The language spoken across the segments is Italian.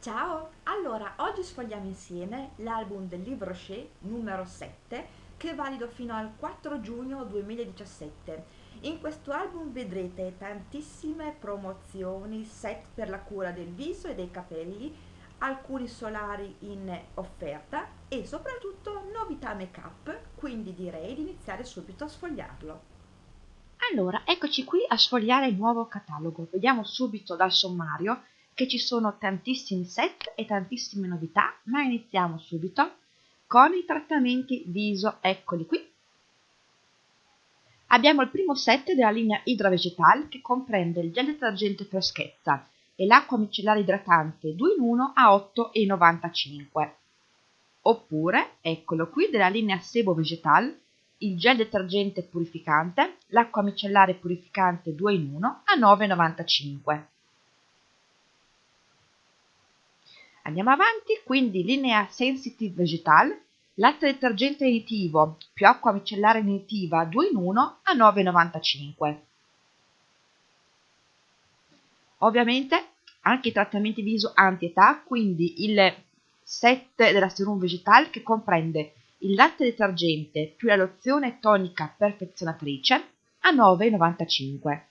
Ciao! Allora, oggi sfogliamo insieme l'album del Livre Rocher numero 7 che è valido fino al 4 giugno 2017. In questo album vedrete tantissime promozioni, set per la cura del viso e dei capelli, alcuni solari in offerta e soprattutto novità make up, quindi direi di iniziare subito a sfogliarlo. Allora, eccoci qui a sfogliare il nuovo catalogo. Vediamo subito dal sommario che ci sono tantissimi set e tantissime novità, ma iniziamo subito con i trattamenti viso, eccoli qui. Abbiamo il primo set della linea Hydra Vegetal che comprende il gel detergente freschezza e l'acqua micellare idratante 2 in 1 a 8,95 oppure, eccolo qui, della linea Sebo Vegetal il gel detergente purificante, l'acqua micellare purificante 2 in 1 a 9,95 Andiamo avanti, quindi linea Sensitive Vegetal, latte detergente initivo più acqua micellare initiva 2 in 1 a 9,95. Ovviamente anche i trattamenti viso anti-età, quindi il set della Serum Vegetal che comprende il latte detergente più la lozione tonica perfezionatrice a 9,95.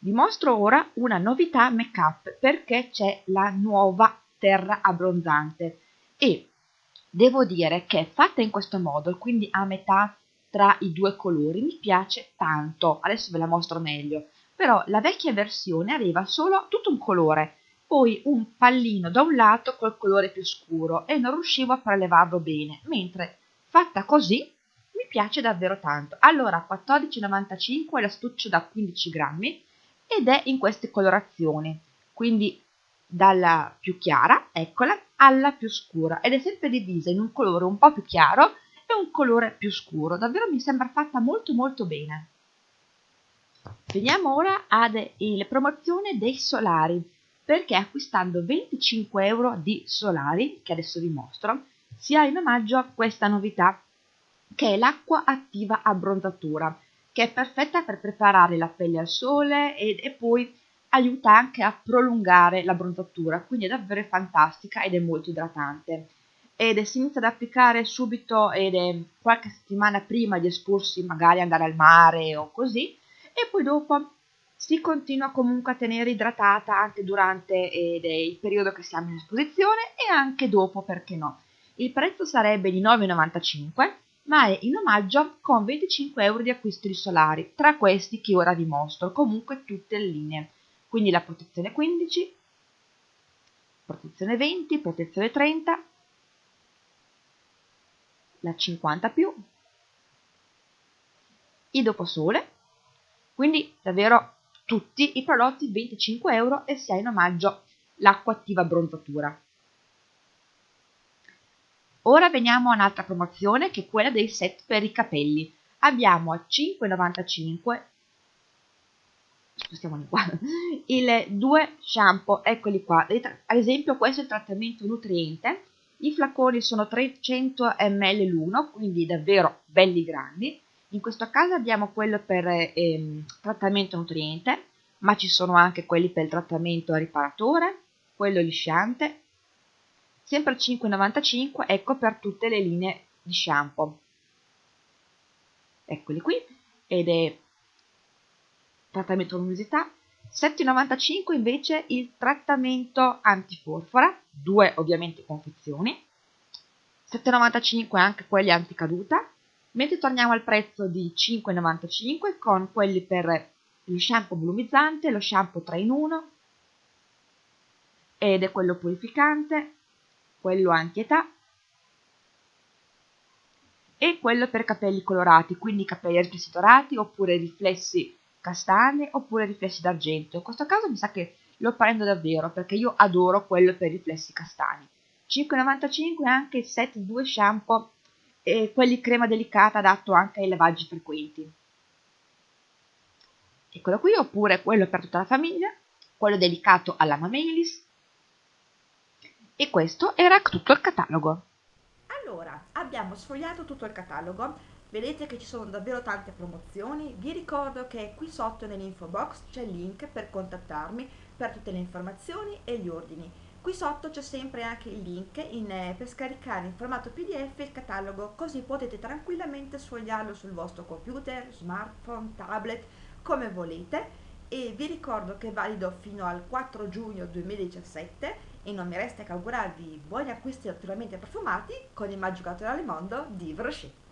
Vi mostro ora una novità make up perché c'è la nuova terra abbronzante e devo dire che fatta in questo modo, quindi a metà tra i due colori, mi piace tanto. Adesso ve la mostro meglio. Però la vecchia versione aveva solo tutto un colore, poi un pallino da un lato col colore più scuro e non riuscivo a prelevarlo bene, mentre fatta così mi piace davvero tanto. Allora, 14,95 l'astuccio da 15 grammi ed è in queste colorazioni, quindi dalla più chiara, eccola, alla più scura. Ed è sempre divisa in un colore un po' più chiaro e un colore più scuro, davvero mi sembra fatta molto molto bene. Veniamo ora alle promozioni dei solari, perché acquistando 25 euro di solari, che adesso vi mostro, si ha in omaggio questa novità, che è l'acqua attiva abbronzatura che è perfetta per preparare la pelle al sole e, e poi aiuta anche a prolungare la bronzatura, quindi è davvero fantastica ed è molto idratante. Ed è, si inizia ad applicare subito ed è qualche settimana prima di esporsi, magari andare al mare o così, e poi dopo si continua comunque a tenere idratata anche durante ed il periodo che siamo in esposizione e anche dopo, perché no. Il prezzo sarebbe di 9,95 ma è in omaggio con 25 euro di acquisti solari, tra questi che ora vi mostro, comunque tutte le linee. Quindi la protezione 15, protezione 20, protezione 30, la 50 più, il doposole, quindi davvero tutti i prodotti 25 euro e si ha in omaggio l'acqua attiva bronzatura. Ora veniamo a un'altra promozione che è quella dei set per i capelli. Abbiamo a 5,95 spostiamoli qua il due shampoo eccoli qua. Ad esempio questo è il trattamento nutriente. I flaconi sono 300 ml l'uno quindi davvero belli grandi. In questo caso abbiamo quello per ehm, trattamento nutriente ma ci sono anche quelli per il trattamento riparatore quello lisciante sempre 5,95 ecco per tutte le linee di shampoo. Eccoli qui ed è trattamento luminosità. 7,95 invece il trattamento antiforfora due ovviamente confezioni. 7,95 anche quelli anticaduta. Mentre torniamo al prezzo di 5,95 con quelli per lo shampoo volumizzante lo shampoo 3 in 1 ed è quello purificante quello anti-età e quello per capelli colorati, quindi capelli riflessi dorati oppure riflessi castani oppure riflessi d'argento. In questo caso mi sa che lo prendo davvero perché io adoro quello per riflessi castani. 5,95 anche il set 2 shampoo e quelli crema delicata adatto anche ai lavaggi frequenti. Eccolo qui, oppure quello per tutta la famiglia, quello dedicato alla Mamelis, questo era tutto il catalogo. Allora, abbiamo sfogliato tutto il catalogo, Vedete che ci sono davvero tante promozioni, vi ricordo che qui sotto nell'info box c'è il link per contattarmi per tutte le informazioni e gli ordini. Qui sotto c'è sempre anche il link in, eh, per scaricare in formato pdf il catalogo, così potete tranquillamente sfogliarlo sul vostro computer, smartphone, tablet, come volete e vi ricordo che è valido fino al 4 giugno 2017 e non mi resta che augurarvi buoni acquisti naturalmente profumati con il magico mondo di Brochet.